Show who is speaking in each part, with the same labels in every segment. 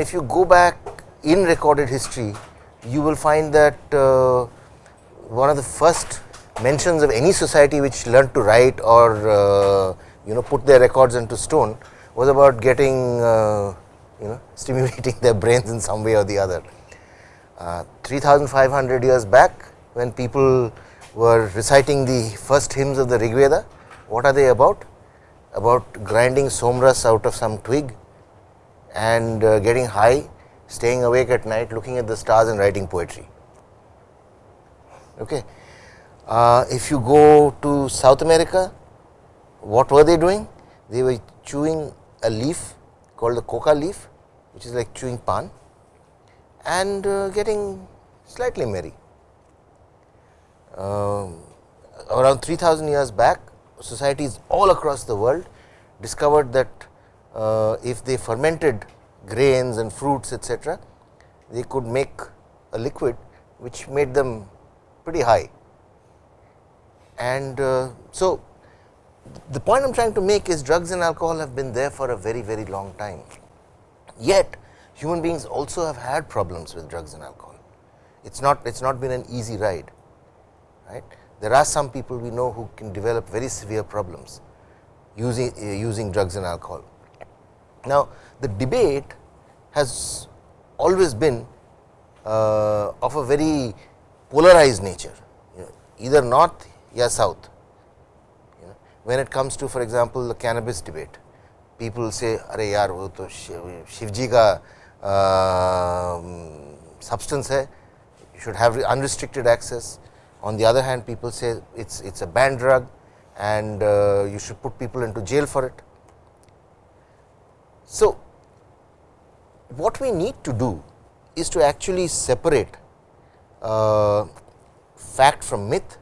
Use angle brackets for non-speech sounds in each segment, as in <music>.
Speaker 1: If you go back in recorded history, you will find that uh, one of the first mentions of any society which learned to write or uh, you know put their records into stone was about getting uh, you know <laughs> stimulating their brains in some way or the other. Uh, 3500 years back when people were reciting the first hymns of the Rigveda, what are they about? About grinding somras out of some twig and uh, getting high, staying awake at night, looking at the stars and writing poetry. Okay. Uh, if you go to South America, what were they doing? They were chewing a leaf called the coca leaf, which is like chewing pan and uh, getting slightly merry. Uh, around 3000 years back, societies all across the world discovered that if they fermented grains and fruits etc., they could make a liquid which made them pretty high. And uh, so, the point I am trying to make is drugs and alcohol have been there for a very very long time. Yet human beings also have had problems with drugs and alcohol. It is not it is not been an easy ride right. There are some people we know who can develop very severe problems using uh, using drugs and alcohol. Now, the debate has always been uh, of a very polarized nature. You know, either north or south. You know, when it comes to for example, the cannabis debate people say are yaar wo to shivji ka uh, substance hai you should have unrestricted access. On the other hand people say it's it's a banned drug and uh, you should put people into jail for it. So, what we need to do is to actually separate uh, fact from myth,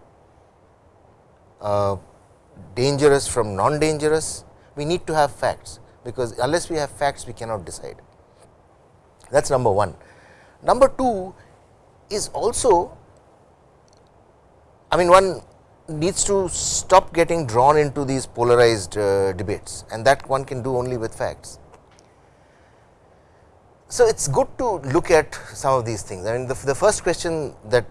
Speaker 1: uh, dangerous from non dangerous, we need to have facts, because unless we have facts we cannot decide that is number 1. Number 2 is also I mean one needs to stop getting drawn into these polarized uh, debates and that one can do only with facts. So, it is good to look at some of these things. I mean the, the first question that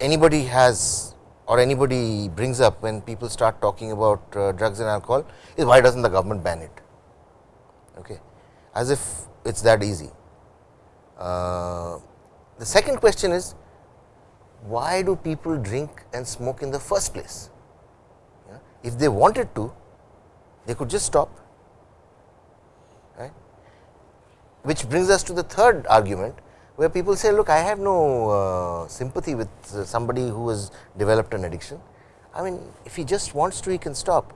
Speaker 1: anybody has or anybody brings up when people start talking about uh, drugs and alcohol is why does not the government ban it okay, as if it is that easy. Uh, the second question is why do people drink and smoke in the first place? Yeah. If they wanted to, they could just stop, right. Which brings us to the third argument, where people say look I have no uh, sympathy with uh, somebody who has developed an addiction. I mean if he just wants to he can stop.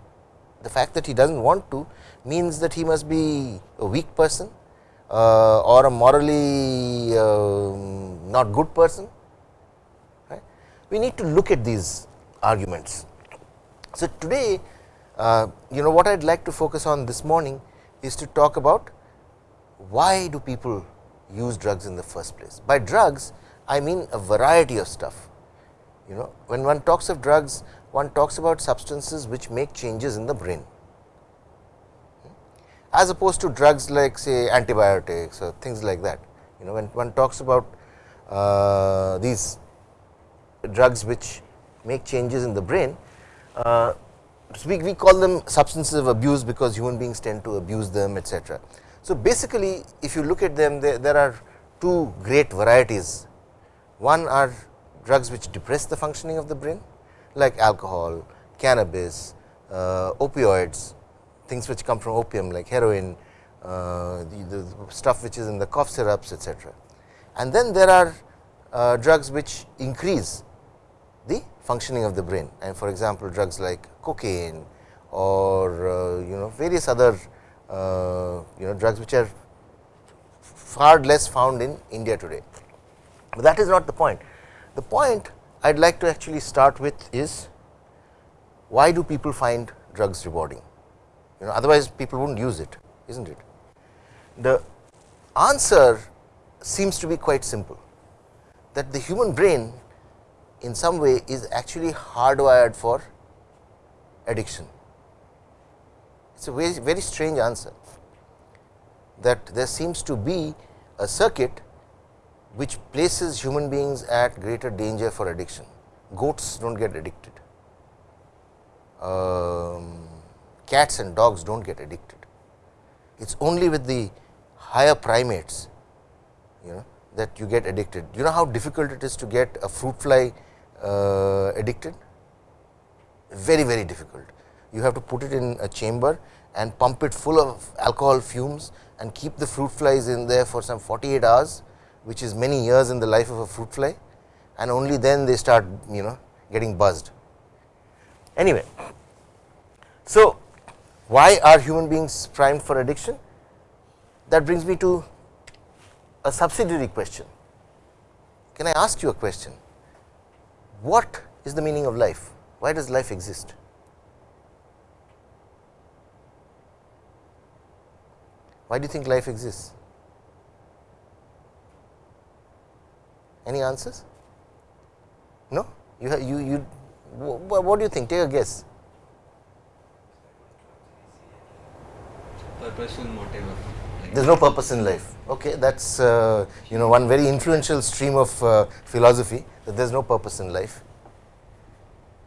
Speaker 1: The fact that he does not want to means that he must be a weak person uh, or a morally uh, not good person we need to look at these arguments. So, today uh, you know what I would like to focus on this morning is to talk about why do people use drugs in the first place. By drugs I mean a variety of stuff you know when one talks of drugs one talks about substances which make changes in the brain as opposed to drugs like say antibiotics or things like that you know when one talks about uh, these drugs which make changes in the brain, uh, we, we call them substances of abuse because human beings tend to abuse them etc. So, basically if you look at them there, there are two great varieties. One are drugs which depress the functioning of the brain like alcohol, cannabis, uh, opioids, things which come from opium like heroin, uh, the, the, stuff which is in the cough syrups etc. And then there are uh, drugs which increase the functioning of the brain and for example, drugs like cocaine or uh, you know various other Uh, you know drugs which are far less found in India today. But that is not the point. The point I would like to actually start with is why do people find drugs rewarding? You know otherwise people would not use it is not it. The answer seems to be quite simple that the human brain in some way is actually hardwired for addiction. It is a very, very strange answer that there seems to be a circuit which places human beings at greater danger for addiction. Goats do not get addicted, um, cats and dogs do not get addicted. It is only with the higher primates you know that you get addicted. You know how difficult it is to get a fruit fly uh, addicted? Very, very difficult. You have to put it in a chamber and pump it full of alcohol fumes and keep the fruit flies in there for some 48 hours, which is many years in the life of a fruit fly and only then they start you know getting buzzed. Anyway, so why are human beings primed for addiction? That brings me to a subsidiary question. Can I ask you a question? What is the meaning of life? Why does life exist? Why do you think life exists? Any answers? No? You, have, you, you, what do you think? Take a guess.
Speaker 2: Purpose and whatever.
Speaker 1: There is no purpose in life. Okay, that is uh, you know one very influential stream of uh, philosophy that there is no purpose in life.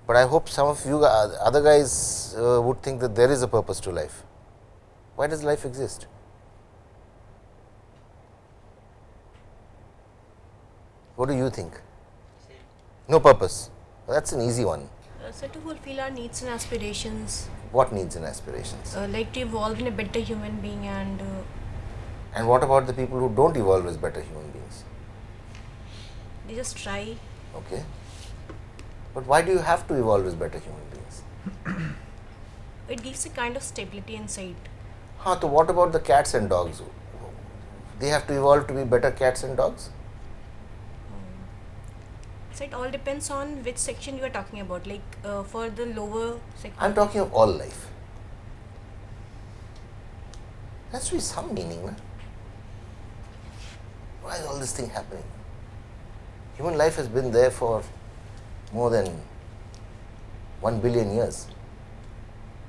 Speaker 1: But I hope some of you uh, other guys uh, would think that there is a purpose to life. Why does life exist? What do you think? No purpose. That is an easy one.
Speaker 3: Uh, so to fulfill our needs and aspirations.
Speaker 1: What needs and aspirations?
Speaker 3: Uh, like to evolve in a better human being and. Uh,
Speaker 1: and what about the people who don't evolve as better human beings?
Speaker 3: They just try.
Speaker 1: Okay. But why do you have to evolve as better human beings? <clears throat>
Speaker 3: it gives a kind of stability inside.
Speaker 1: Huh, so what about the cats and dogs? They have to evolve to be better cats and dogs?
Speaker 3: So it all depends on which section you are talking about. Like uh, for the lower section.
Speaker 1: I am talking of all life. There has to be some meaning. No? Why is all this thing happening? Human life has been there for more than 1 billion years.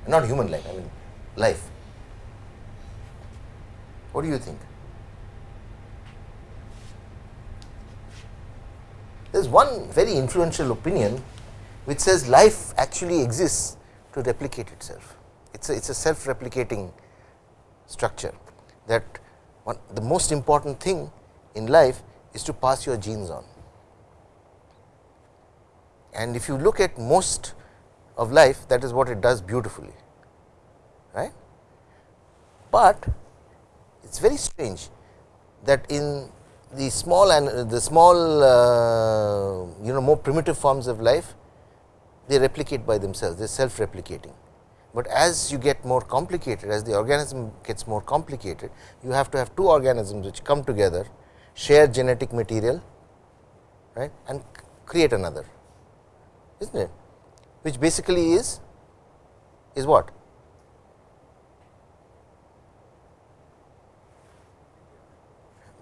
Speaker 1: Not human life, I mean life. What do you think? There is one very influential opinion which says life actually exists to replicate itself. It is a, it's a self replicating structure that one, the most important thing in life is to pass your genes on. And if you look at most of life that is what it does beautifully right. But it is very strange that in the small and the small uh, you know more primitive forms of life they replicate by themselves. They are self replicating. But as you get more complicated as the organism gets more complicated you have to have two organisms which come together share genetic material right and create another is not it? Which basically is is what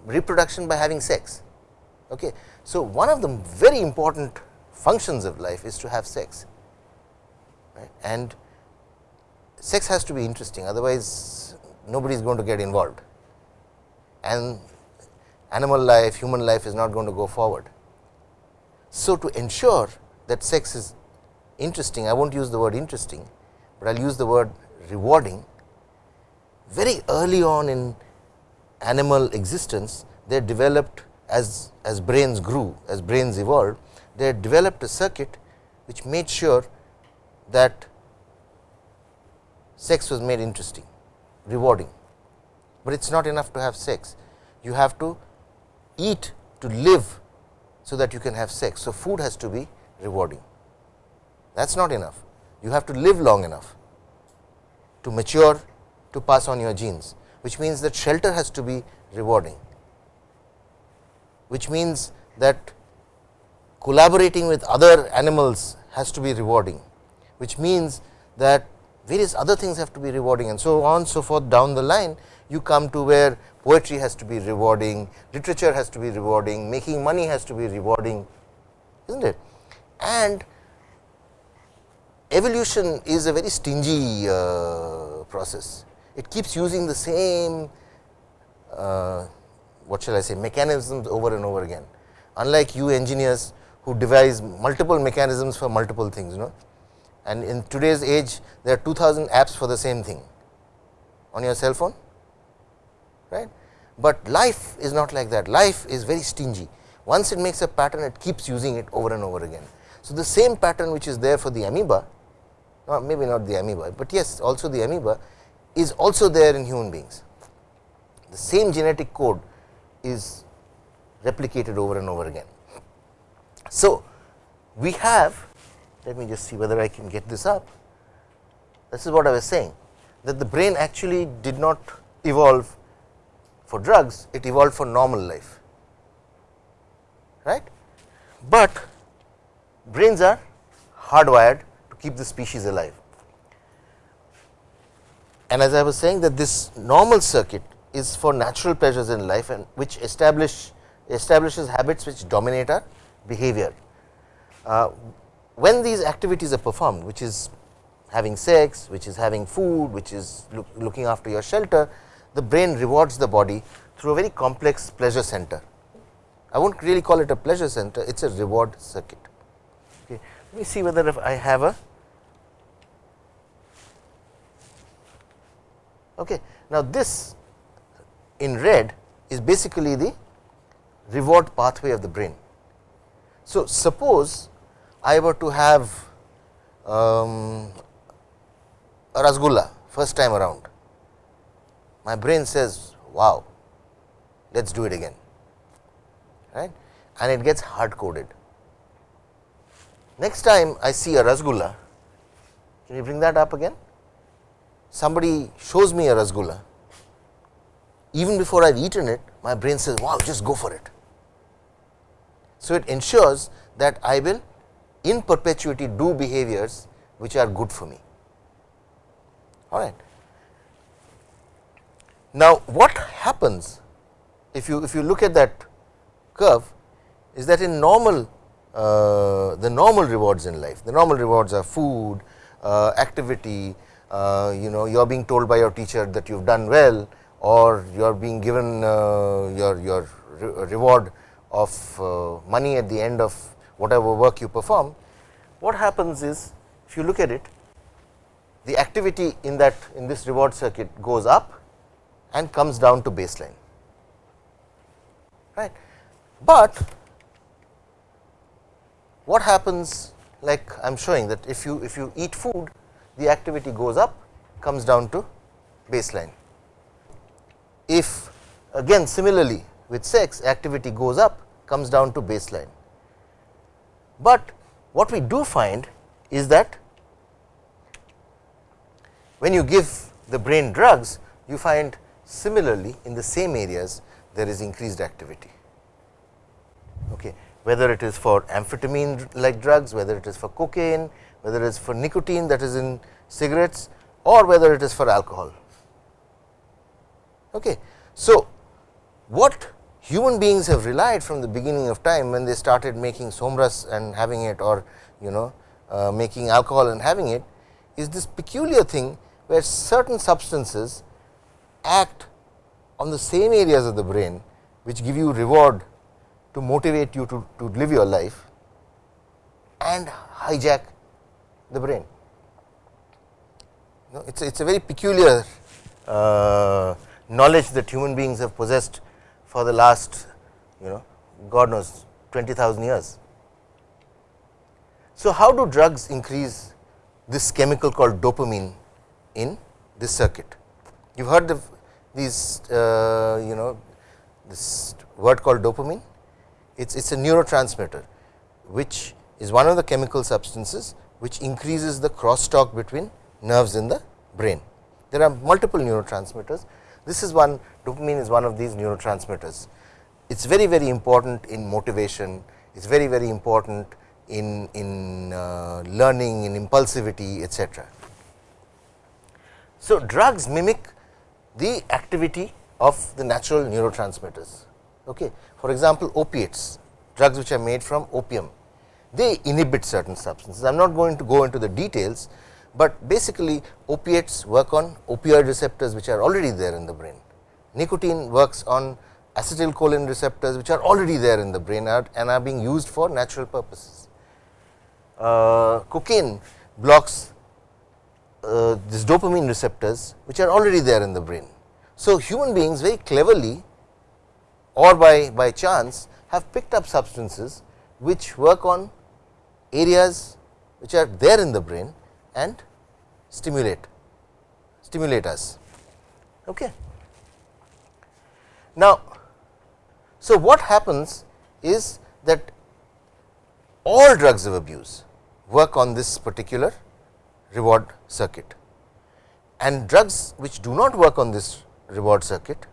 Speaker 1: reproduction by having sex. Okay. So, one of the very important functions of life is to have sex right? and sex has to be interesting otherwise nobody is going to get involved and animal life human life is not going to go forward. So, to ensure that sex is interesting I will not use the word interesting, but I will use the word rewarding very early on in animal existence they developed as, as brains grew, as brains evolved, they developed a circuit which made sure that sex was made interesting, rewarding, but it is not enough to have sex. You have to eat to live, so that you can have sex. So, food has to be rewarding, that is not enough. You have to live long enough to mature to pass on your genes which means that shelter has to be rewarding, which means that collaborating with other animals has to be rewarding, which means that various other things have to be rewarding and so on so forth down the line you come to where poetry has to be rewarding, literature has to be rewarding, making money has to be rewarding is not it. And evolution is a very stingy uh, process it keeps using the same uh, what shall I say mechanisms over and over again. Unlike you engineers who devise multiple mechanisms for multiple things, you know. And in today's age, there are 2000 apps for the same thing on your cell phone, right. But life is not like that. Life is very stingy. Once it makes a pattern, it keeps using it over and over again. So, the same pattern which is there for the amoeba, or maybe not the amoeba, but yes, also the amoeba is also there in human beings. The same genetic code is replicated over and over again. So, we have let me just see whether I can get this up. This is what I was saying that the brain actually did not evolve for drugs, it evolved for normal life, right. But brains are hardwired to keep the species alive. And as I was saying that this normal circuit is for natural pleasures in life and which establish establishes habits which dominate our behavior. Uh, when these activities are performed which is having sex, which is having food, which is look, looking after your shelter, the brain rewards the body through a very complex pleasure center. I will not really call it a pleasure center, it is a reward circuit. Okay. Let me see whether if I have a okay. Now, this in red is basically the reward pathway of the brain. So, suppose I were to have um, a rasgulla first time around, my brain says wow, let us do it again right and it gets hard coded. Next time I see a rasgulla, can you bring that up again? Somebody shows me a rasgulla, even before I have eaten it, my brain says wow just go for it. So, it ensures that I will in perpetuity do behaviors which are good for me. All right. Now, what happens if you if you look at that curve is that in normal uh, the normal rewards in life, the normal rewards are food, uh, activity, uh, you know you are being told by your teacher that you have done well or you are being given uh, your, your re reward of uh, money at the end of whatever work you perform. What happens is if you look at it the activity in that in this reward circuit goes up and comes down to baseline right. But what happens like I am showing that if you if you eat food the activity goes up comes down to baseline. If again similarly with sex activity goes up comes down to baseline. But what we do find is that when you give the brain drugs you find similarly in the same areas there is increased activity. Okay. Whether it is for amphetamine like drugs, whether it is for cocaine, whether it is for nicotine that is in cigarettes or whether it is for alcohol. Okay. So, what human beings have relied from the beginning of time when they started making somras and having it or you know uh, making alcohol and having it is this peculiar thing where certain substances act on the same areas of the brain which give you reward to motivate you to, to live your life and hijack the brain. Know, it's, a, it's a very peculiar uh, knowledge that human beings have possessed for the last you know God knows 20,000 years. So, how do drugs increase this chemical called dopamine in this circuit? You have heard of these uh, you know this word called dopamine it is it's a neurotransmitter which is one of the chemical substances which increases the crosstalk between nerves in the brain. There are multiple neurotransmitters. This is one dopamine is one of these neurotransmitters. It is very very important in motivation, it is very very important in, in uh, learning, in impulsivity etc. So, drugs mimic the activity of the natural neurotransmitters. Okay. For example, opiates, drugs which are made from opium, they inhibit certain substances. I am not going to go into the details, but basically opiates work on opioid receptors which are already there in the brain. Nicotine works on acetylcholine receptors which are already there in the brain and are being used for natural purposes. Uh, cocaine blocks uh, this dopamine receptors which are already there in the brain. So, human beings very cleverly or by, by chance have picked up substances which work on areas which are there in the brain and stimulate stimulate us. Okay. Now, so what happens is that all drugs of abuse work on this particular reward circuit and drugs which do not work on this reward circuit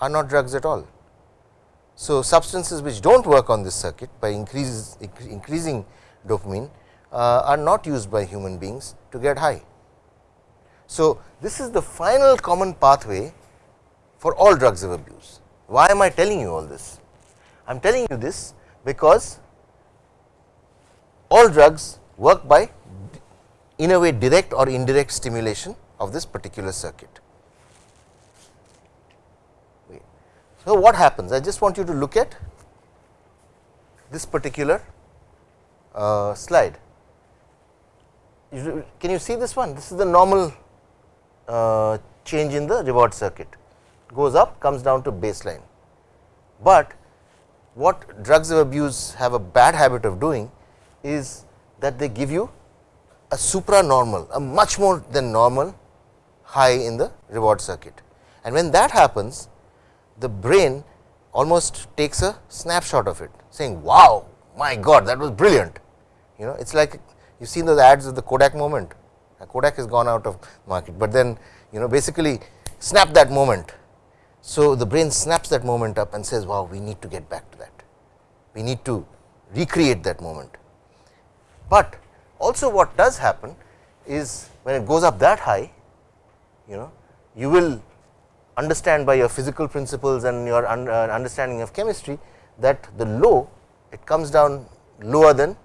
Speaker 1: are not drugs at all. So, substances which do not work on this circuit by increase, increasing dopamine uh, are not used by human beings to get high. So, this is the final common pathway for all drugs of abuse. Why am I telling you all this? I am telling you this because all drugs work by in a way direct or indirect stimulation of this particular circuit. So, what happens? I just want you to look at this particular uh, slide. Can you see this one? This is the normal uh, change in the reward circuit, goes up, comes down to baseline. But what drugs of abuse have a bad habit of doing is that they give you a supranormal, a much more than normal high in the reward circuit. And when that happens, the brain almost takes a snapshot of it saying wow my god that was brilliant you know it is like you seen those ads of the Kodak moment Kodak has gone out of market, but then you know basically snap that moment. So, the brain snaps that moment up and says wow we need to get back to that, we need to recreate that moment. But also what does happen is when it goes up that high you know you will understand by your physical principles and your un, uh, understanding of chemistry that the low it comes down lower than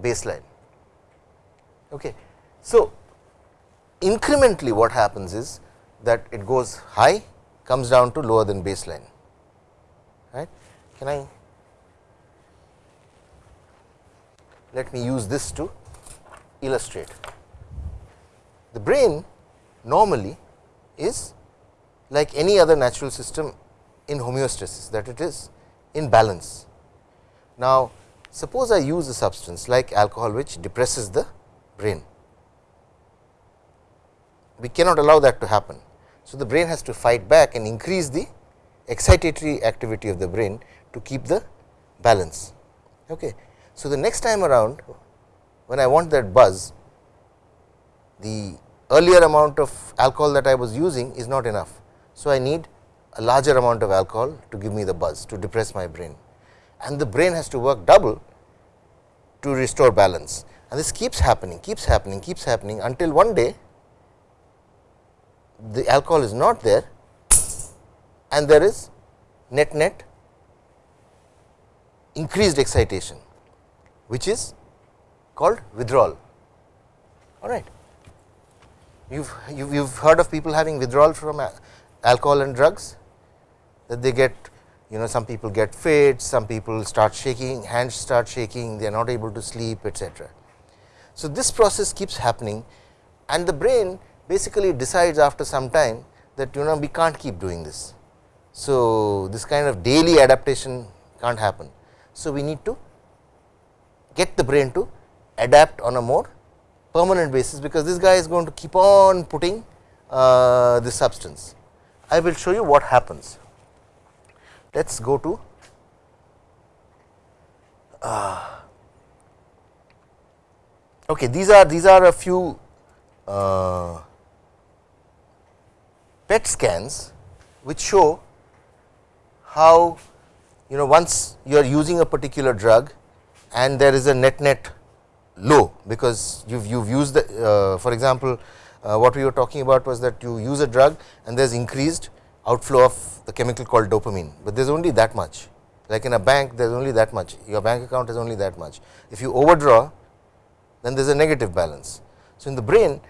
Speaker 1: baseline. Okay. So, incrementally what happens is that it goes high comes down to lower than baseline right. Can I let me use this to illustrate. The brain normally is like any other natural system in homeostasis that it is in balance. Now, suppose I use a substance like alcohol which depresses the brain, we cannot allow that to happen. So, the brain has to fight back and increase the excitatory activity of the brain to keep the balance. Okay. So, the next time around when I want that buzz, the earlier amount of alcohol that I was using is not enough. So, I need a larger amount of alcohol to give me the buzz to depress my brain and the brain has to work double to restore balance. And this keeps happening keeps happening keeps happening until one day the alcohol is not there and there is net net increased excitation which is called withdrawal. All right. You've you've heard of people having withdrawal from alcohol and drugs that they get you know some people get fits, some people start shaking, hands start shaking, they are not able to sleep etc. So, this process keeps happening and the brain basically decides after some time that you know we can't keep doing this. So, this kind of daily adaptation can't happen. So, we need to get the brain to adapt on a more permanent basis, because this guy is going to keep on putting uh, this substance. I will show you what happens. Let us go to uh, okay, these are these are a few uh, PET scans which show how you know once you are using a particular drug and there is a net net low because you've you've used the uh, for example uh, what we were talking about was that you use a drug and there is increased outflow of the chemical called dopamine, but there is only that much like in a bank there is only that much your bank account is only that much. If you overdraw then there is a negative balance. So, in the brain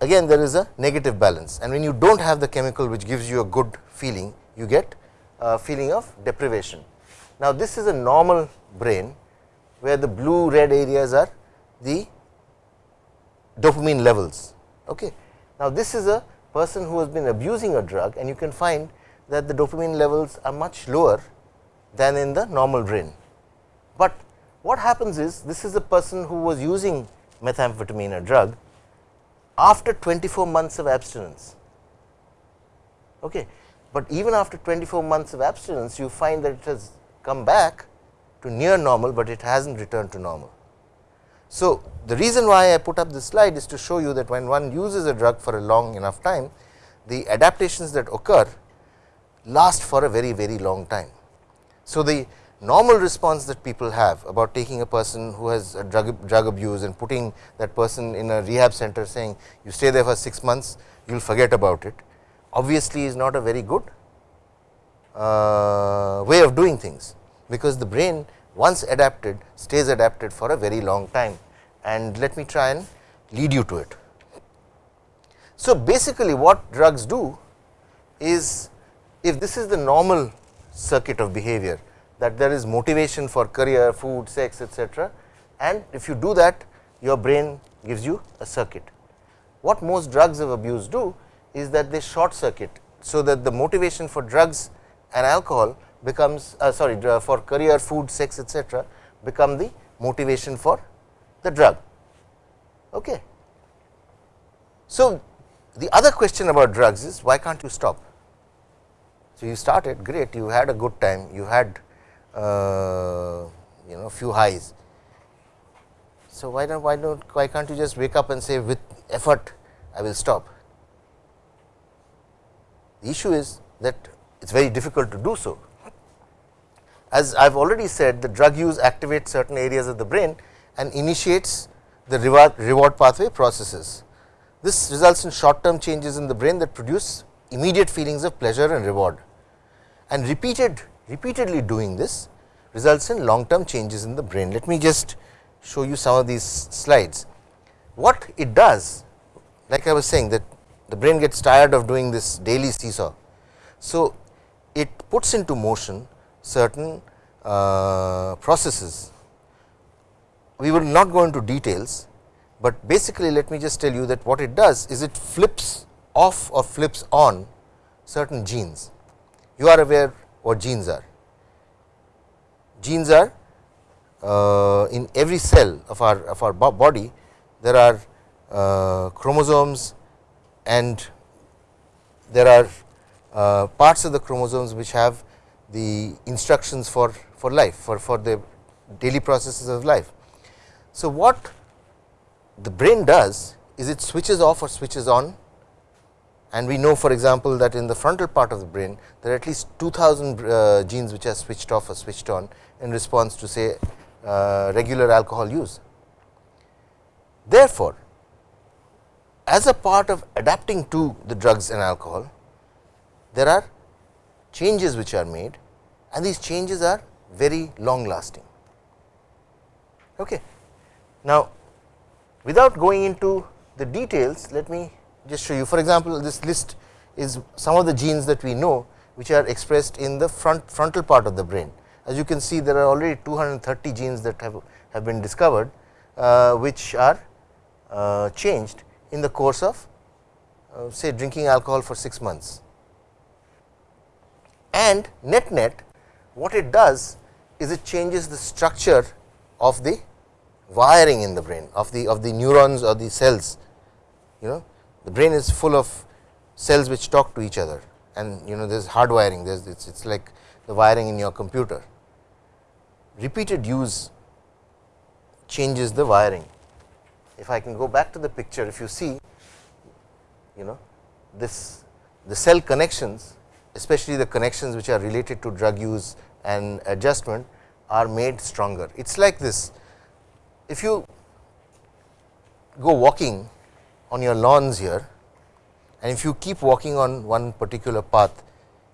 Speaker 1: again there is a negative balance and when you do not have the chemical which gives you a good feeling you get a feeling of deprivation. Now, this is a normal brain where the blue red areas are the dopamine levels. Okay. Now, this is a person who has been abusing a drug and you can find that the dopamine levels are much lower than in the normal brain. But what happens is this is a person who was using methamphetamine a drug after 24 months of abstinence. Okay. But even after 24 months of abstinence you find that it has come back to near normal, but it has not returned to normal. So, the reason why I put up this slide is to show you that when one uses a drug for a long enough time, the adaptations that occur last for a very very long time. So, the normal response that people have about taking a person who has a drug, drug abuse and putting that person in a rehab center saying you stay there for 6 months, you will forget about it, obviously is not a very good uh, way of doing things, because the brain once adapted stays adapted for a very long time and let me try and lead you to it. So, basically what drugs do is if this is the normal circuit of behavior that there is motivation for career, food, sex etc., and if you do that your brain gives you a circuit. What most drugs of abuse do is that they short circuit. So, that the motivation for drugs and alcohol becomes uh, sorry for career, food, sex etc., become the motivation for the drug. Okay. So, the other question about drugs is why can't you stop? So, you started great, you had a good time, you had uh, you know few highs. So, why don't why don't why can't you just wake up and say with effort I will stop? The issue is that it is very difficult to do so. As I have already said the drug use activates certain areas of the brain and initiates the reward, reward pathway processes. This results in short term changes in the brain that produce immediate feelings of pleasure and reward and repeated repeatedly doing this results in long term changes in the brain. Let me just show you some of these slides. What it does like I was saying that the brain gets tired of doing this daily seesaw. So, it puts into motion certain uh, processes. We will not go into details, but basically let me just tell you that what it does is it flips off or flips on certain genes. You are aware what genes are. Genes are uh, in every cell of our of our body there are uh, chromosomes and there are uh, parts of the chromosomes which have the instructions for, for life for, for the daily processes of life. So, what the brain does is it switches off or switches on and we know for example, that in the frontal part of the brain there are at least 2000 uh, genes which are switched off or switched on in response to say uh, regular alcohol use. Therefore, as a part of adapting to the drugs and alcohol, there are changes which are made and these changes are very long lasting. Okay. Now, without going into the details, let me just show you. For example, this list is some of the genes that we know which are expressed in the front frontal part of the brain. As you can see, there are already 230 genes that have, have been discovered, uh, which are uh, changed in the course of uh, say drinking alcohol for 6 months and net net what it does is it changes the structure of the wiring in the brain of the of the neurons or the cells you know. The brain is full of cells which talk to each other and you know there is hard wiring there is it's, it's like the wiring in your computer. Repeated use changes the wiring. If I can go back to the picture if you see you know this the cell connections especially the connections which are related to drug use and adjustment are made stronger. It is like this, if you go walking on your lawns here and if you keep walking on one particular path,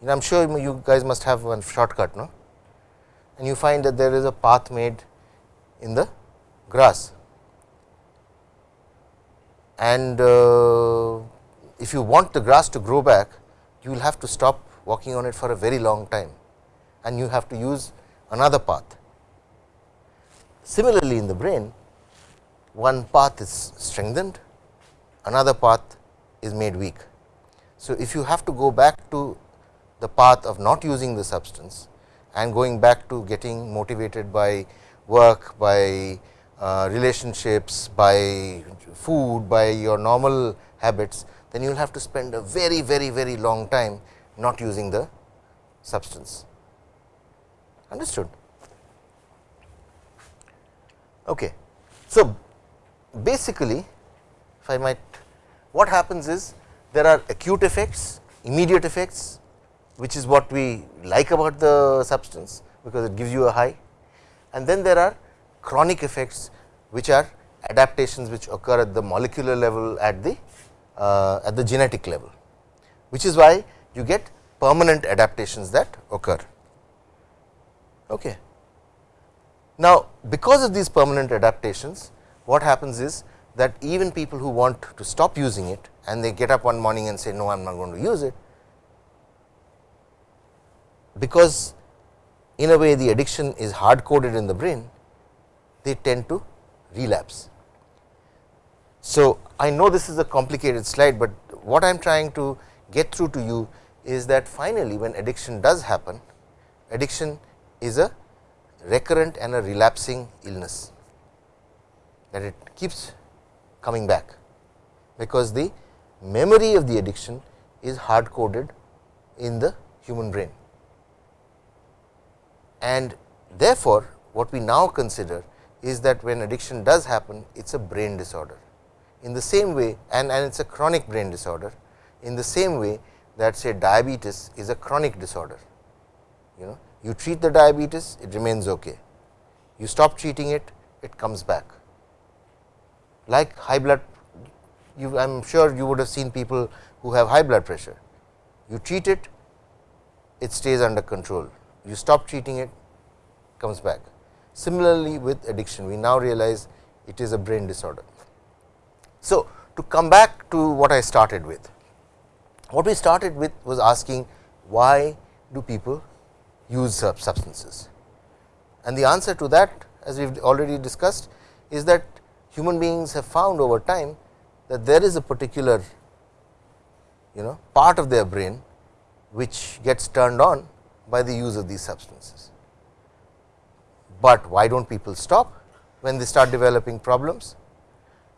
Speaker 1: I am sure you guys must have one shortcut, no? and you find that there is a path made in the grass. And uh, if you want the grass to grow back, you will have to stop working on it for a very long time and you have to use another path. Similarly, in the brain one path is strengthened, another path is made weak. So, if you have to go back to the path of not using the substance and going back to getting motivated by work, by uh, relationships, by food, by your normal habits, then you will have to spend a very, very, very long time not using the substance. Understood? Okay. So, basically if I might what happens is there are acute effects, immediate effects which is what we like about the substance because it gives you a high and then there are chronic effects which are adaptations which occur at the molecular level at the uh, at the genetic level which is why you get permanent adaptations that occur. Okay. Now, because of these permanent adaptations what happens is that even people who want to stop using it and they get up one morning and say no I am not going to use it, because in a way the addiction is hard coded in the brain, they tend to relapse. So, I know this is a complicated slide, but what I am trying to get through to you is that finally, when addiction does happen, addiction is a recurrent and a relapsing illness that it keeps coming back, because the memory of the addiction is hard coded in the human brain. And therefore, what we now consider is that when addiction does happen, it is a brain disorder. In the same way and, and it is a chronic brain disorder, in the same way that say diabetes is a chronic disorder. You know, you treat the diabetes, it remains okay. You stop treating it, it comes back. Like high blood, I am sure you would have seen people who have high blood pressure. You treat it, it stays under control. You stop treating it, comes back. Similarly, with addiction, we now realize it is a brain disorder. So, to come back to what I started with, what we started with was asking why do people use substances. And the answer to that as we have already discussed is that human beings have found over time that there is a particular you know part of their brain which gets turned on by the use of these substances. But why do not people stop when they start developing problems?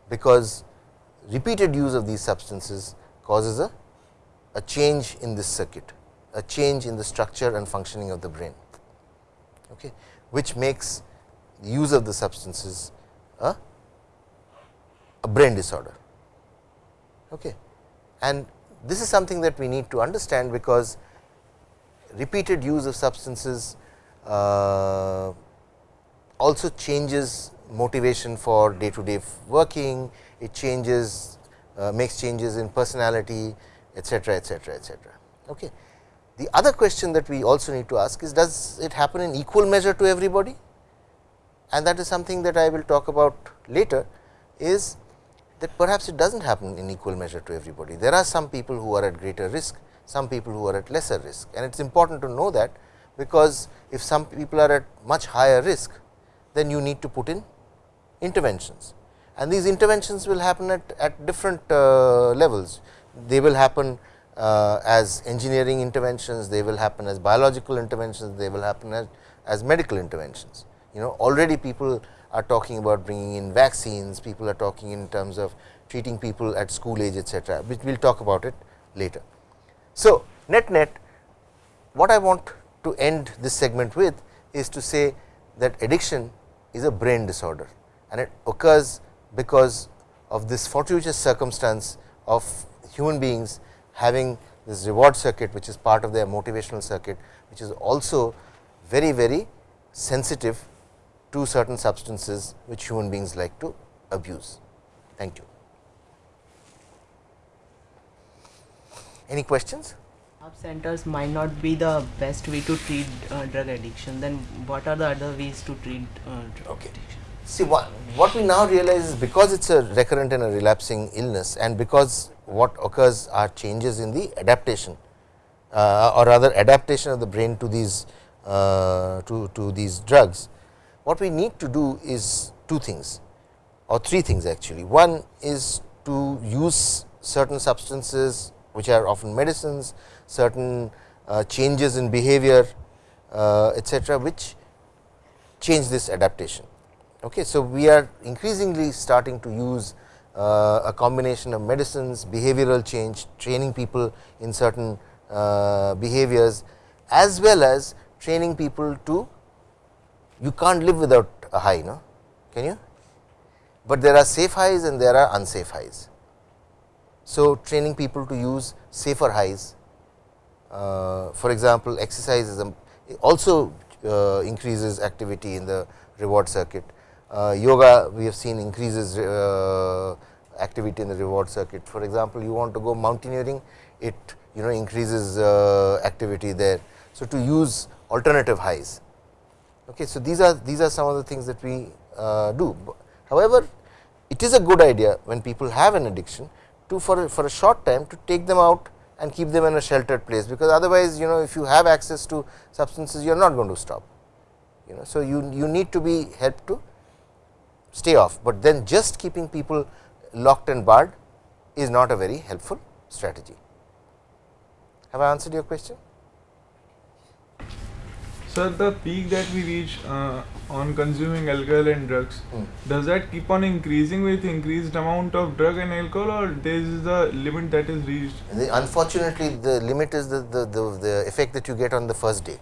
Speaker 1: Because repeated use of these substances causes a, a change in this circuit a change in the structure and functioning of the brain, okay, which makes use of the substances a, a brain disorder. Okay. And this is something that we need to understand, because repeated use of substances uh, also changes motivation for day to day working, it changes uh, makes changes in personality etcetera etcetera etcetera. Okay. The other question that we also need to ask is does it happen in equal measure to everybody and that is something that I will talk about later is that perhaps it does not happen in equal measure to everybody. There are some people who are at greater risk, some people who are at lesser risk and it is important to know that because if some people are at much higher risk then you need to put in interventions and these interventions will happen at, at different uh, levels. They will happen uh, as engineering interventions, they will happen as biological interventions, they will happen as, as medical interventions. You know already people are talking about bringing in vaccines, people are talking in terms of treating people at school age etcetera, which we will talk about it later. So, net net what I want to end this segment with is to say that addiction is a brain disorder and it occurs because of this fortuitous circumstance of human beings having this reward circuit which is part of their motivational circuit which is also very very sensitive to certain substances which human beings like to abuse. Thank you. Any questions?
Speaker 2: centers might not be the best way to treat uh, drug addiction then what are the other ways to treat uh, drug okay. addiction
Speaker 1: see what, what we now realize is because it is a recurrent and a relapsing illness and because what occurs are changes in the adaptation uh, or rather adaptation of the brain to these uh, to, to these drugs, what we need to do is two things or three things actually. One is to use certain substances which are often medicines, certain uh, changes in behavior uh, etcetera, which change this adaptation. Okay. So, we are increasingly starting to use uh, a combination of medicines, behavioral change, training people in certain uh, behaviors as well as training people to you can't live without a high no? Can you? But there are safe highs and there are unsafe highs. So training people to use safer highs uh, for example exercise is a, also uh, increases activity in the reward circuit yoga we have seen increases uh, activity in the reward circuit for example you want to go mountaineering it you know increases uh, activity there. So, to use alternative highs. Okay. So, these are these are some of the things that we uh, do. However, it is a good idea when people have an addiction to for a, for a short time to take them out and keep them in a sheltered place, because otherwise you know if you have access to substances you are not going to stop. You know. So, you, you need to be helped to stay off, but then just keeping people locked and barred is not a very helpful strategy. Have I answered your question?
Speaker 4: Sir, the peak that we reach uh, on consuming alcohol and drugs,
Speaker 1: Hmm.
Speaker 4: does that keep on increasing with increased amount of drug and alcohol or there is the limit that is reached?
Speaker 1: The, unfortunately, the limit is the, the, the, the effect that you get on the first day.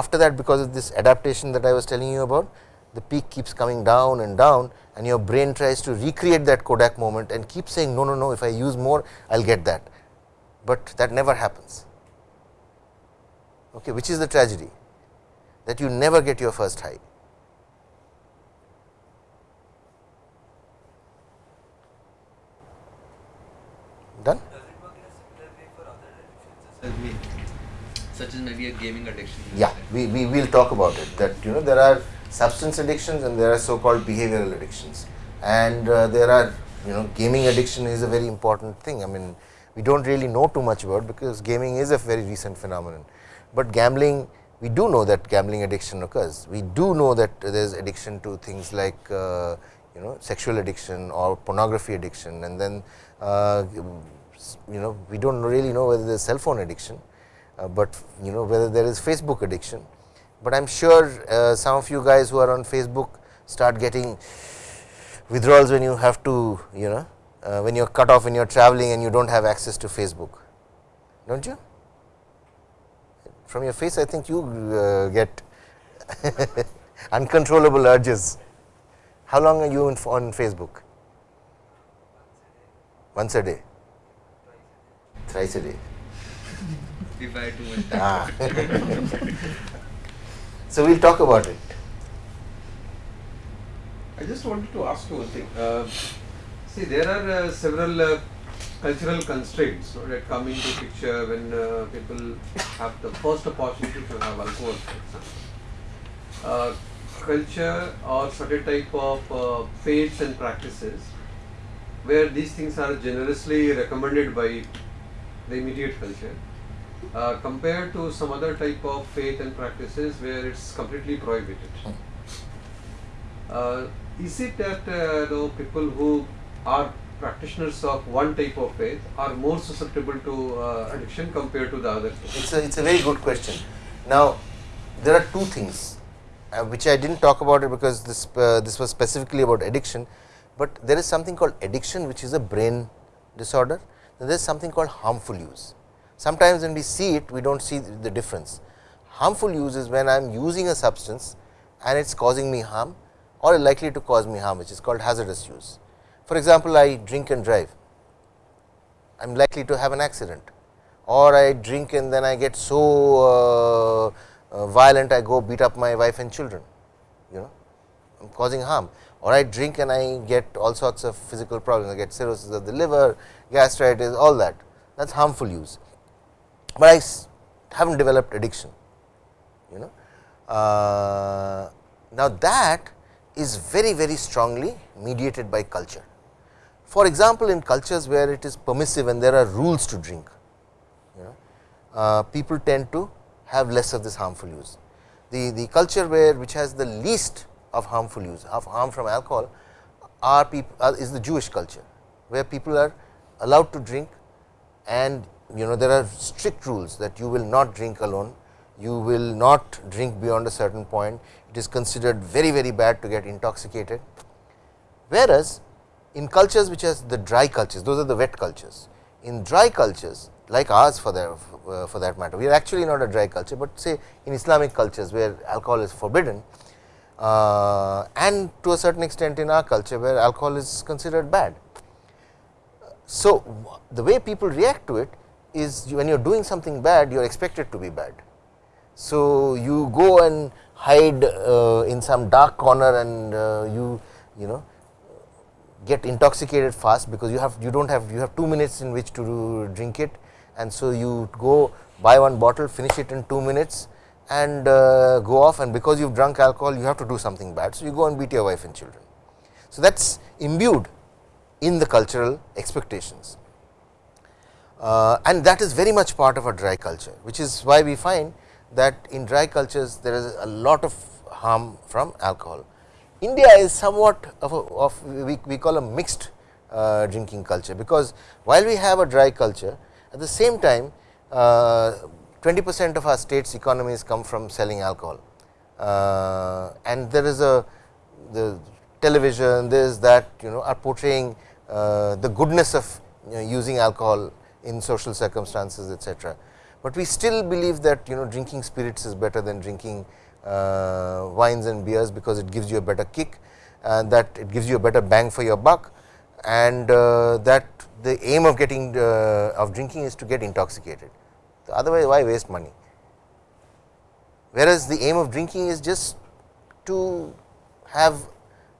Speaker 1: After that, because of this adaptation that I was telling you about, the peak keeps coming down and down and your brain tries to recreate that Kodak moment and keep saying no, no, no, if I use more, I will get that but that never happens, okay, which is the tragedy that you never get your first high. Done?
Speaker 5: Does it work in a similar way for other addictions as well? Such as maybe a gaming addiction?
Speaker 1: Yeah, we, we will talk about it that you know there are substance addictions and there are so called behavioral addictions and uh, there are you know gaming addiction is a very important thing. I mean we do not really know too much about because gaming is a very recent phenomenon, but gambling we do know that gambling addiction occurs. We do know that there is addiction to things like uh, you know sexual addiction or pornography addiction and then uh, you know we do not really know whether there is cell phone addiction, uh, but you know whether there is Facebook addiction. But I am sure uh, some of you guys who are on Facebook start getting withdrawals when you have to you know uh, when you are cut off when you are traveling and you do not have access to Facebook, do not you? From your face I think you uh, get <laughs> uncontrollable urges. How long are you on Facebook? Once a day? Thrice a day.
Speaker 5: If I much.
Speaker 1: Ah. <laughs> so, we will talk about it.
Speaker 6: I just wanted to ask you one thing. Uh, see, there are uh, several uh, cultural constraints no, that come into picture when uh, people have the first opportunity to have alcohol, for example. Uh, culture or certain type of uh, faiths and practices where these things are generously recommended by the immediate culture uh, compared to some other type of faith and practices where it's completely prohibited. Uh, is it that uh, the people who are practitioners of one type of faith are more susceptible to uh, addiction compared to the other?
Speaker 1: It's a, it's a very good question. Now, there are two things uh, which I did not talk about it because this, uh, this was specifically about addiction, but there is something called addiction which is a brain disorder there is something called harmful use. Sometimes when we see it we do not see the difference. Harmful use is when I am using a substance and it is causing me harm or likely to cause me harm which is called hazardous use. For example, I drink and drive, I am likely to have an accident. Or I drink and then I get so uh, uh, violent I go beat up my wife and children, you know I am causing harm. Or I drink and I get all sorts of physical problems, I get cirrhosis of the liver, gastritis, all that. That is harmful use, but I have not developed addiction, you know. Uh, now, that is very very strongly mediated by culture. For example, in cultures where it is permissive and there are rules to drink, you know, uh, people tend to have less of this harmful use. The, the culture where which has the least of harmful use of harm from alcohol are people uh, is the Jewish culture, where people are allowed to drink and you know there are strict rules that you will not drink alone, you will not drink beyond a certain point, it is considered very very bad to get intoxicated. Whereas, in cultures which has the dry cultures, those are the wet cultures. In dry cultures like ours for that uh, for that matter, we are actually not a dry culture, but say in Islamic cultures where alcohol is forbidden uh, and to a certain extent in our culture where alcohol is considered bad. So, the way people react to it is when you are doing something bad, you are expected to be bad. So, you go and hide uh, in some dark corner and uh, you you know get intoxicated fast because you have you do not have you have 2 minutes in which to drink it and so you go buy one bottle finish it in 2 minutes and uh, go off and because you have drunk alcohol you have to do something bad. So, you go and beat your wife and children. So, that is imbued in the cultural expectations uh, and that is very much part of a dry culture, which is why we find that in dry cultures there is a lot of harm from alcohol. India is somewhat of, a, of we, we call a mixed uh, drinking culture, because while we have a dry culture at the same time uh, 20 percent of our state's economies come from selling alcohol uh, and there is a the television this that you know are portraying uh, the goodness of you know, using alcohol in social circumstances etc. But we still believe that you know drinking spirits is better than drinking uh, wines and beers because it gives you a better kick and that it gives you a better bang for your buck and uh, that the aim of getting uh, of drinking is to get intoxicated otherwise why waste money. Whereas, the aim of drinking is just to have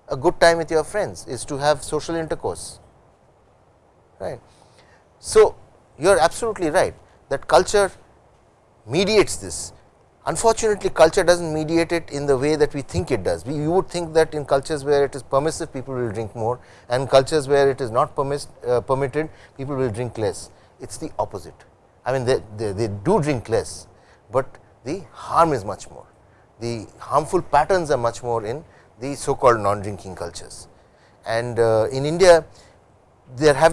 Speaker 1: a good time with your friends is to have social intercourse right. So, you are absolutely right that culture mediates this. Unfortunately, culture does not mediate it in the way that we think it does. We you would think that in cultures where it is permissive people will drink more and cultures where it is not permis, uh, permitted people will drink less. It is the opposite. I mean they, they, they do drink less, but the harm is much more. The harmful patterns are much more in the so called non drinking cultures. And uh, in India, there have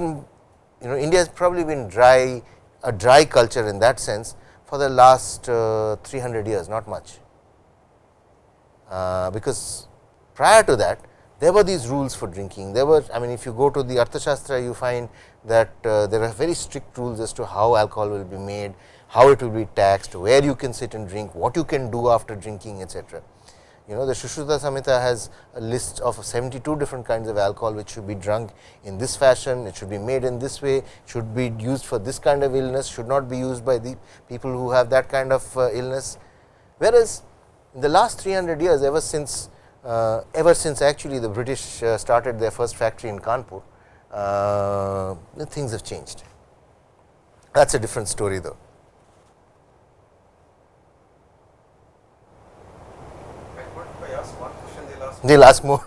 Speaker 1: you know India has probably been dry a dry culture in that sense for the last uh, 300 years not much, uh, because prior to that there were these rules for drinking. There were I mean if you go to the Arthashastra you find that uh, there are very strict rules as to how alcohol will be made, how it will be taxed, where you can sit and drink, what you can do after drinking etc you know the Sushruta Samhita has a list of 72 different kinds of alcohol which should be drunk in this fashion, it should be made in this way, should be used for this kind of illness, should not be used by the people who have that kind of uh, illness. Whereas, in the last 300 years ever since uh, ever since actually the British uh, started their first factory in Kanpur, uh, things have changed. That is a different story though. They will ask more.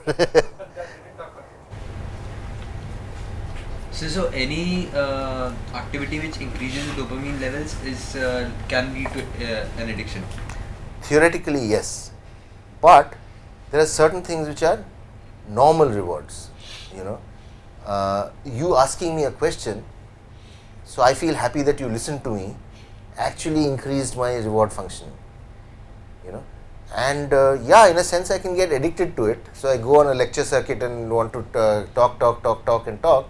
Speaker 5: so, so any uh, activity which increases dopamine levels is uh, can lead to uh, an addiction.
Speaker 1: Theoretically, yes, but there are certain things which are normal rewards. You know, uh, you asking me a question, so I feel happy that you listened to me, actually increased my reward function. And uh, yeah in a sense I can get addicted to it. So, I go on a lecture circuit and want to uh, talk talk talk talk and talk,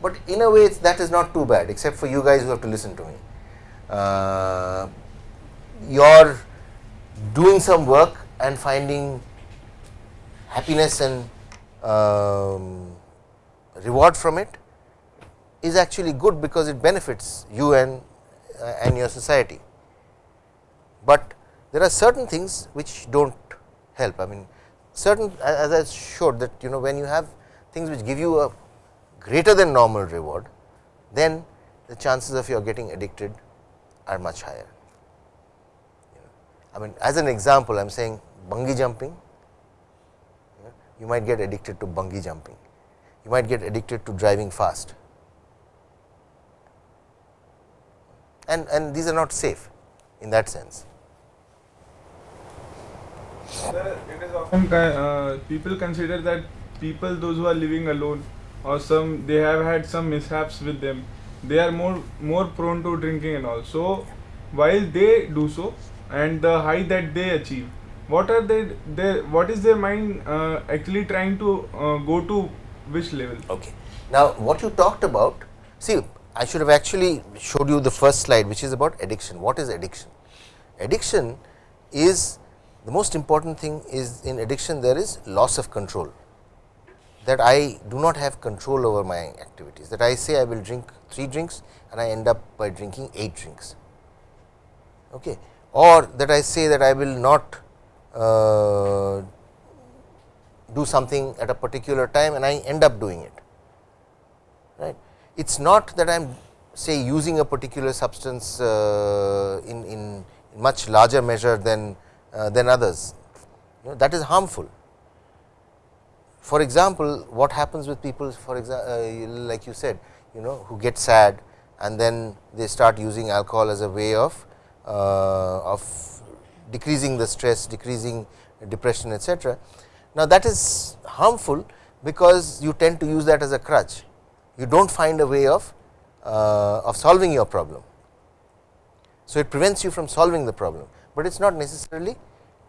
Speaker 1: but in a way that is not too bad except for you guys who have to listen to me. Uh, you are doing some work and finding happiness and um, reward from it is actually good because it benefits you and uh, and your society. But there are certain things which do not help. I mean certain as I showed that you know when you have things which give you a greater than normal reward, then the chances of your getting addicted are much higher. I mean as an example I am saying bungee jumping, you might get addicted to bungee jumping, you might get addicted to driving fast and, and these are not safe in that sense.
Speaker 4: Sir, it is often uh, people consider that people those who are living alone or some they have had some mishaps with them they are more more prone to drinking and all so while they do so and the high that they achieve what are they their what is their mind uh, actually trying to uh, go to which level
Speaker 1: Okay. Now, what you talked about, see I should have actually showed you the first slide which is about addiction. What is addiction? Addiction is the most important thing is in addiction there is loss of control that I do not have control over my activities that I say I will drink 3 drinks and I end up by drinking 8 drinks okay. or that I say that I will not uh, do something at a particular time and I end up doing it right. It is not that I am say using a particular substance uh, in, in much larger measure than than others you know, that is harmful. For example, what happens with people for example, uh, like you said you know who get sad and then they start using alcohol as a way of uh, of decreasing the stress, decreasing depression etc. Now, that is harmful because you tend to use that as a crutch, you do not find a way of uh, of solving your problem. So, it prevents you from solving the problem, but it is not necessarily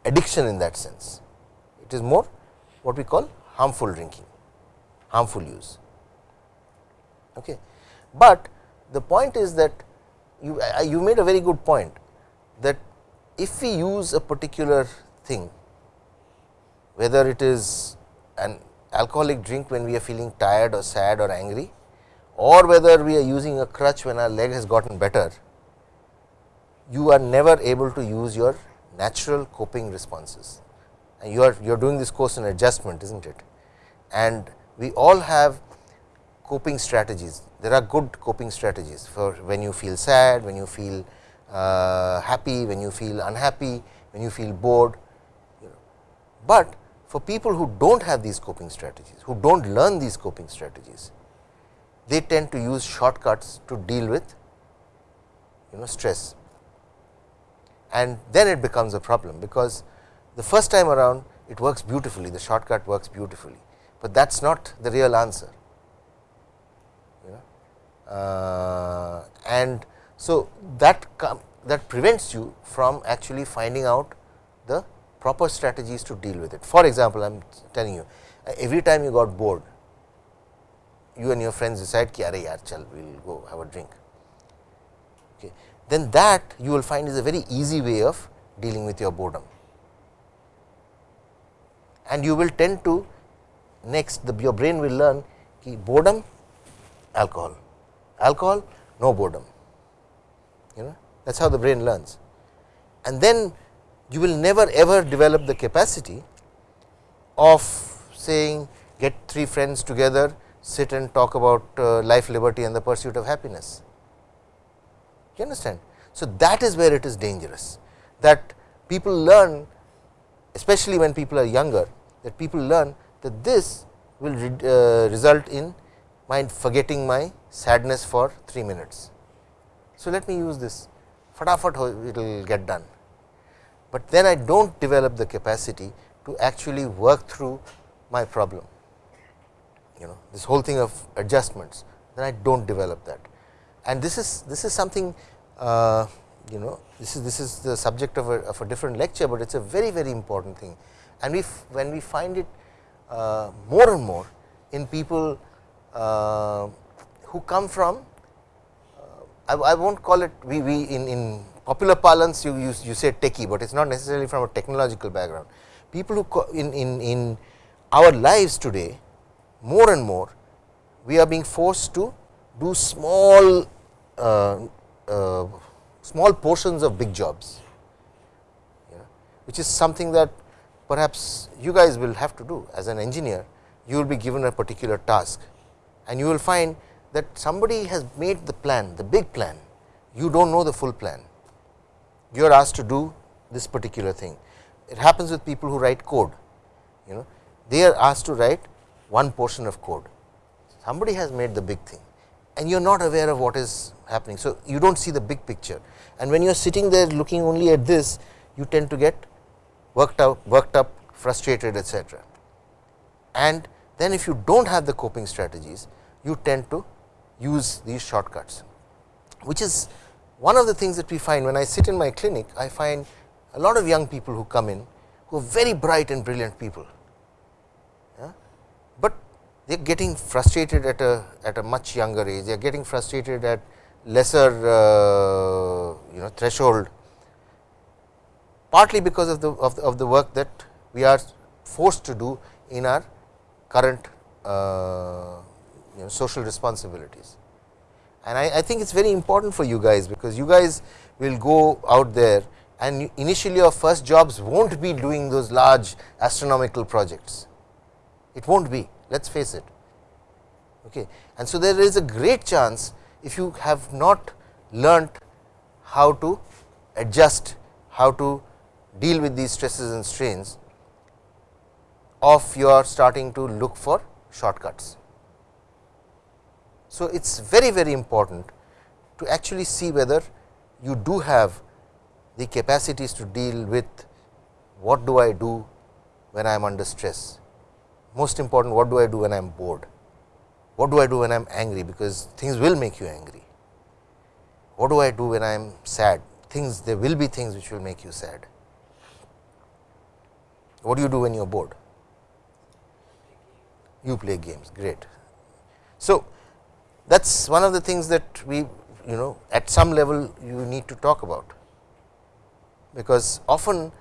Speaker 1: addiction in that sense, it is more what we call harmful drinking, harmful use. Okay. But the point is that you, you made a very good point that if we use a particular thing, whether it is an alcoholic drink when we are feeling tired or sad or angry or whether we are using a crutch when our leg has gotten better, you are never able to use your natural coping responses. And you are you are doing this course in adjustment is not it? And we all have coping strategies. There are good coping strategies for when you feel sad when you feel uh, happy when you feel unhappy when you feel bored you know. but for people who do not have these coping strategies who do not learn these coping strategies they tend to use shortcuts to deal with you know stress and then it becomes a problem because the first time around it works beautifully. The shortcut works beautifully, but that is not the real answer. You know? Uh, and so that that prevents you from actually finding out the proper strategies to deal with it. For example, I am telling you every time you got bored you and your friends decide ki are yaar chal we will go have a drink. Okay then that you will find is a very easy way of dealing with your boredom. And you will tend to next the your brain will learn boredom alcohol, alcohol no boredom you know that is how the brain learns. And then you will never ever develop the capacity of saying get 3 friends together sit and talk about uh, life, liberty and the pursuit of happiness you understand. So, that is where it is dangerous. That people learn especially when people are younger that people learn that this will re, uh, result in my forgetting my sadness for 3 minutes. So, let me use this. Fatafat it will get done, but then I do not develop the capacity to actually work through my problem. You know this whole thing of adjustments then I do not develop that and this is this is something uh, you know this is this is the subject of a, of a different lecture, but it is a very very important thing and we when we find it uh, more and more in people uh, who come from uh, I, I will not call it we, we in, in popular parlance you, you, you say techie, but it is not necessarily from a technological background. People who in, in, in our lives today more and more we are being forced to do small Uh, uh, small portions of big jobs, know, which is something that perhaps you guys will have to do. As an engineer, you will be given a particular task and you will find that somebody has made the plan, the big plan, you do not know the full plan, you are asked to do this particular thing. It happens with people who write code, you know, they are asked to write one portion of code, somebody has made the big thing and you are not aware of what is happening. So, you do not see the big picture and when you are sitting there looking only at this you tend to get worked out worked up frustrated etc. And then if you do not have the coping strategies you tend to use these shortcuts which is one of the things that we find when I sit in my clinic I find a lot of young people who come in who are very bright and brilliant people, they are getting frustrated at a at a much younger age. They are getting frustrated at lesser uh, you know threshold partly because of the, of the of the work that we are forced to do in our current uh, you know social responsibilities. And I, I think it is very important for you guys, because you guys will go out there and initially your first jobs will not be doing those large astronomical projects, it will not be let us face it. Okay. And so, there is a great chance if you have not learnt how to adjust, how to deal with these stresses and strains of your starting to look for shortcuts. So, it is very very important to actually see whether you do have the capacities to deal with what do I do when I am under stress. Most important what do I do when I am bored, what do I do when I am angry because things will make you angry. What do I do when I am sad things there will be things which will make you sad. What do you do when you are bored? You play games great. So, that is one of the things that we you know at some level you need to talk about, because often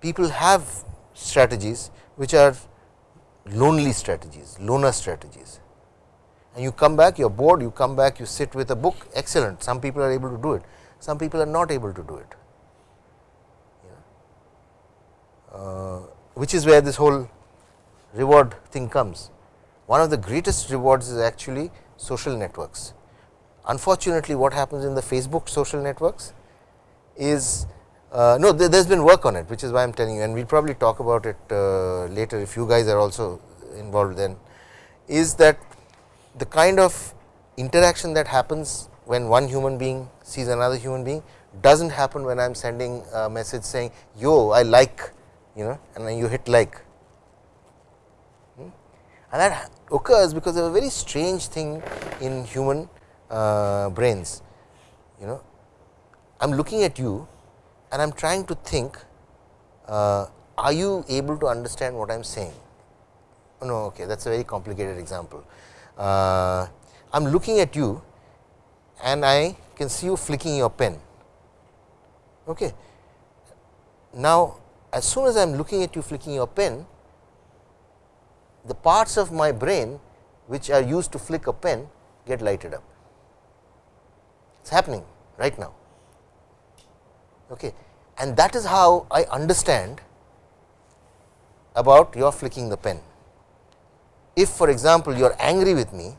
Speaker 1: people have strategies which are lonely strategies, loner strategies and you come back you are bored, you come back you sit with a book excellent, some people are able to do it, some people are not able to do it. Uh, which is where this whole reward thing comes. One of the greatest rewards is actually social networks. Unfortunately, what happens in the Facebook social networks is uh, no there has been work on it which is why I am telling you and we will probably talk about it uh, later if you guys are also involved then is that the kind of interaction that happens when one human being sees another human being does not happen when I am sending a message saying yo I like you know and then you hit like hmm? and that occurs because of a very strange thing in human uh, brains. You know, I am looking at you and I am trying to think, uh, are you able to understand what I am saying? Oh, no, okay, that is a very complicated example. Uh, I am looking at you and I can see you flicking your pen. Okay. Now, as soon as I am looking at you flicking your pen, the parts of my brain which are used to flick a pen get lighted up. It is happening right now. Okay. And that is how I understand about your flicking the pen. If for example, you are angry with me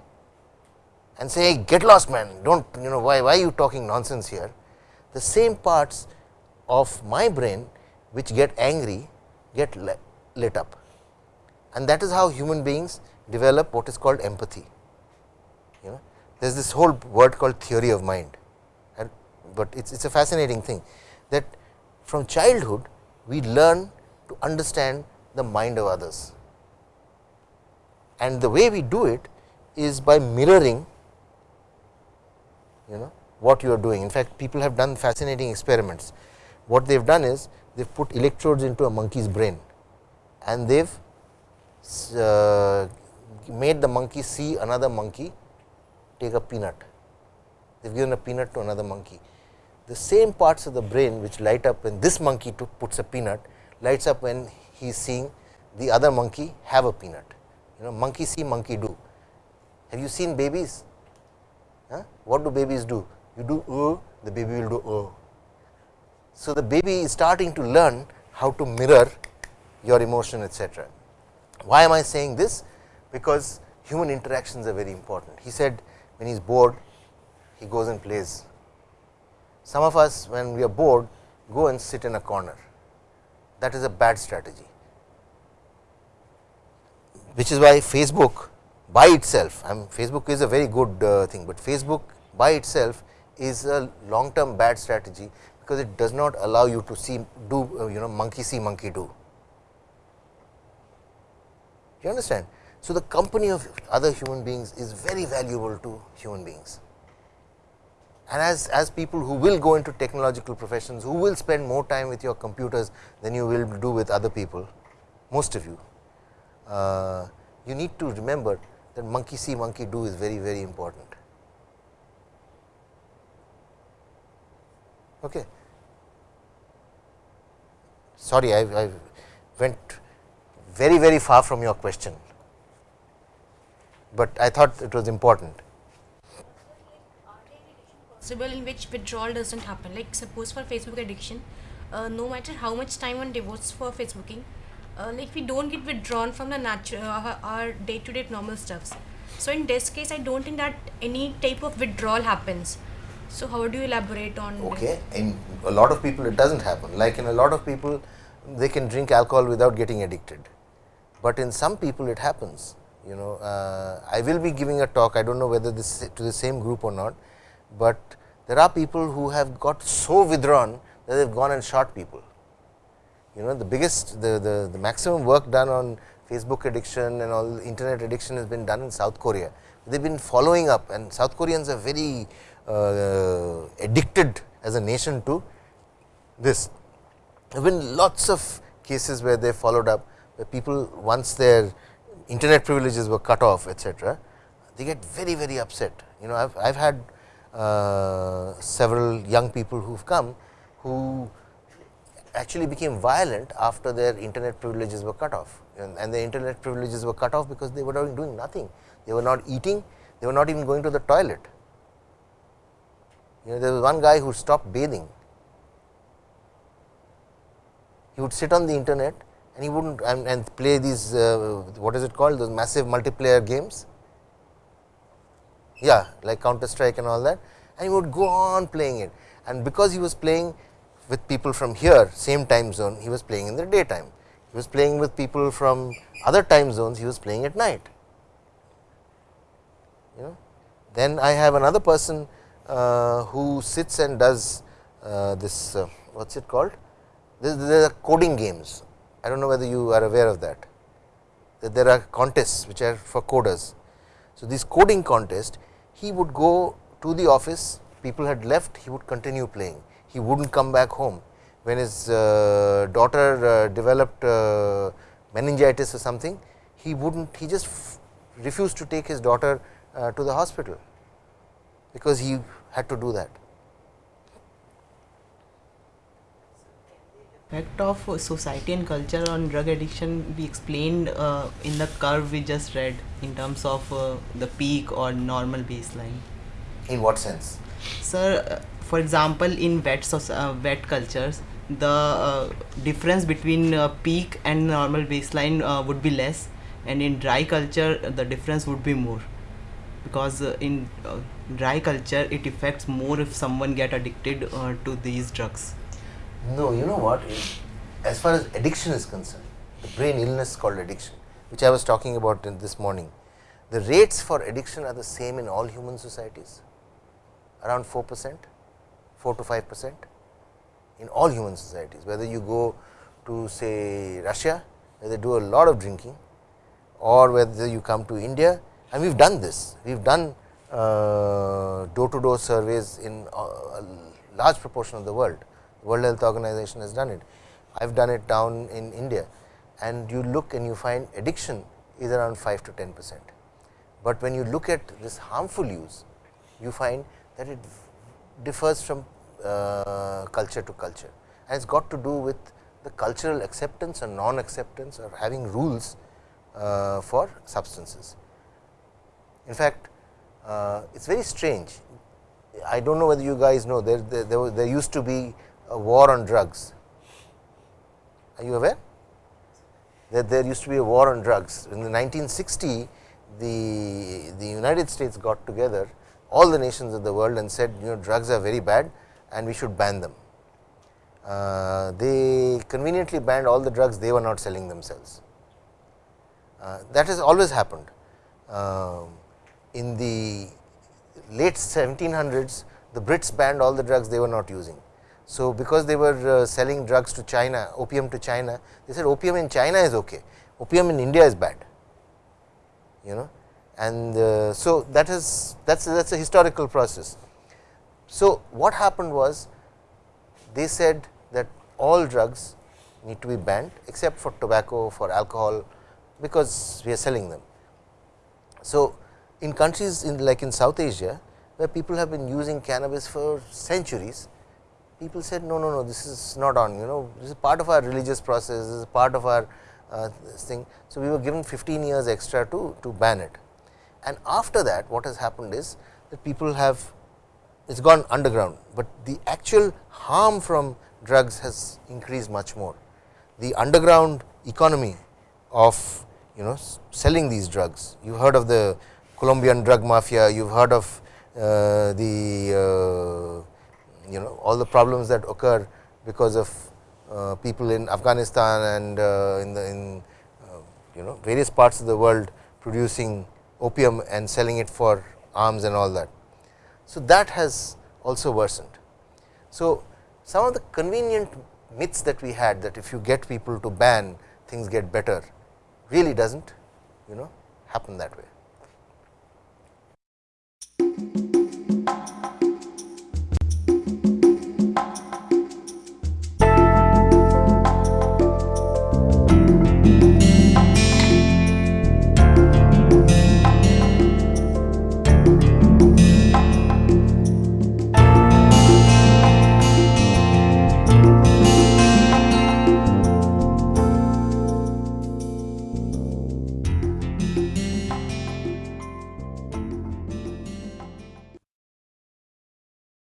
Speaker 1: and say hey, get lost man, do not you know why, why are you talking nonsense here. The same parts of my brain which get angry get lit up and that is how human beings develop what is called empathy. You know, there is this whole word called theory of mind, and but it is a fascinating thing that from childhood we learn to understand the mind of others. And the way we do it is by mirroring you know what you are doing. In fact, people have done fascinating experiments. What they have done is they have put electrodes into a monkey's brain and they have uh, made the monkey see another monkey take a peanut. They have given a peanut to another monkey. The same parts of the brain which light up when this monkey puts a peanut lights up when he is seeing the other monkey have a peanut. You know monkey see, monkey do. Have you seen babies? Huh? What do babies do? You do oh, the baby will do oh. So, the baby is starting to learn how to mirror your emotion etc. Why am I saying this? Because human interactions are very important. He said when he is bored, he goes and plays. Some of us when we are bored go and sit in a corner. That is a bad strategy, which is why Facebook by itself, I mean Facebook is a very good uh, thing, but Facebook by itself is a long term bad strategy, because it does not allow you to see do uh, you know monkey see monkey do. You understand? So, the company of other human beings is very valuable to human beings. And as, as people who will go into technological professions, who will spend more time with your computers than you will do with other people, most of you, uh, you need to remember that monkey see, monkey do is very, very important. Okay. Sorry, I, I went very, very far from your question, but I thought it was important.
Speaker 3: Possible in which withdrawal doesn't happen. Like suppose for Facebook addiction, uh, no matter how much time one devotes for Facebooking, uh, like we don't get withdrawn from the natural uh, our day to day normal stuffs. So in this case, I don't think that any type of withdrawal happens. So how do you elaborate on? this?
Speaker 1: Okay, in a lot of people it does not happen. Like in a lot of people, they can drink alcohol without getting addicted, but in some people it happens. You know, uh, I will be giving a talk. I don't know whether this is to the same group or not, but there are people who have got so withdrawn that they have gone and shot people. You know, the biggest, the, the, the maximum work done on Facebook addiction and all internet addiction has been done in South Korea. They have been following up and South Koreans are very uh, addicted as a nation to this. There have been lots of cases where they followed up, where people once their internet privileges were cut off etcetera, they get very very upset. You know, I have had uh, several young people who have come who actually became violent after their internet privileges were cut off and, and the internet privileges were cut off because they were doing nothing. They were not eating, they were not even going to the toilet. You know, there was one guy who stopped bathing. He would sit on the internet and he wouldn't and, and play these uh, what is it called those massive multiplayer games. Yeah, like Counter Strike and all that, and he would go on playing it. And because he was playing with people from here, same time zone, he was playing in the daytime. He was playing with people from other time zones, he was playing at night. You know, then I have another person uh, who sits and does uh, this uh, what is it called? There are coding games. I do not know whether you are aware of that. That there are contests which are for coders. So, these coding contests, he would go to the office, people had left, he would continue playing. He would not come back home. When his uh, daughter uh, developed uh, meningitis or something, he would not, he just refused to take his daughter uh, to the hospital, because he had to do that.
Speaker 2: Effect of society and culture on drug addiction we explained uh, in the curve we just read in terms of uh, the peak or normal baseline.
Speaker 1: In what sense?
Speaker 2: sir uh, for example in wet uh, wet cultures the uh, difference between uh, peak and normal baseline uh, would be less and in dry culture the difference would be more. Because uh, in uh, dry culture it affects more if someone get addicted uh, to these drugs
Speaker 1: No, you know what? As far as addiction is concerned, the brain illness called addiction, which I was talking about in this morning, the rates for addiction are the same in all human societies, around 4 percent, 4 to 5 percent in all human societies. Whether you go to say Russia, where they do a lot of drinking, or whether you come to India, and we have done this. We have done door to door surveys in uh, a large proportion of the world. World Health Organization has done it. I have done it down in India and you look and you find addiction is around 5 to 10 percent. But when you look at this harmful use, you find that it differs from uh, culture to culture and it has got to do with the cultural acceptance or non acceptance or having rules uh, for substances. In fact, uh, it is very strange. I do not know whether you guys know there, there, there, there used to be a war on drugs. Are you aware? That there used to be a war on drugs. In the 1960, the, the United States got together all the nations of the world and said you know drugs are very bad and we should ban them. Uh, they conveniently banned all the drugs they were not selling themselves. Uh, that has always happened. um, in the late 1700s, the Brits banned all the drugs they were not using. So, because they were uh, selling drugs to China, opium to China, they said opium in China is okay, opium in India is bad, you know. And uh, so, that is that is that is a historical process. So, what happened was they said that all drugs need to be banned except for tobacco, for alcohol, because we are selling them. So, in countries in like in South Asia, where people have been using cannabis for centuries, people said no, no, no, this is not on, you know, this is part of our religious process, this is part of our uh, thing. So, we were given 15 years extra to, to ban it. And after that, what has happened is that people have, it's gone underground, but the actual harm from drugs has increased much more. The underground economy of, you know, selling these drugs, you heard of the Colombian drug mafia, you have heard of uh, the uh, you know all the problems that occur because of uh, people in Afghanistan and uh, in the in uh, you know various parts of the world producing opium and selling it for arms and all that. So, that has also worsened. So, some of the convenient myths that we had that if you get people to ban things get better really does not you know happen that way.